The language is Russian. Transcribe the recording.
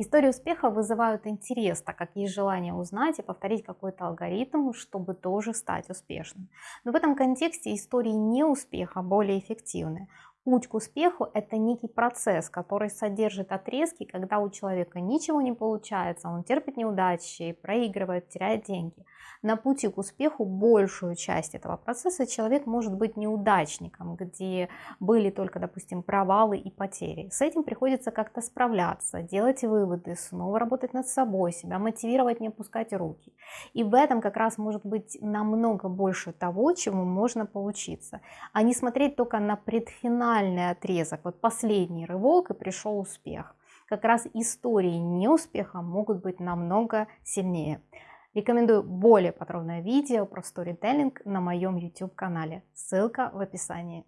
Истории успеха вызывают интерес, так как есть желание узнать и повторить какой-то алгоритм, чтобы тоже стать успешным. Но в этом контексте истории неуспеха более эффективны. Путь к успеху – это некий процесс, который содержит отрезки, когда у человека ничего не получается, он терпит неудачи, проигрывает, теряет деньги. На пути к успеху большую часть этого процесса человек может быть неудачником, где были только, допустим, провалы и потери. С этим приходится как-то справляться, делать выводы, снова работать над собой, себя мотивировать, не опускать руки. И в этом как раз может быть намного больше того, чему можно поучиться, а не смотреть только на предфинал финальный отрезок, вот последний рывок и пришел успех. Как раз истории неуспеха могут быть намного сильнее. Рекомендую более подробное видео про сторителлинг на моем YouTube канале. Ссылка в описании.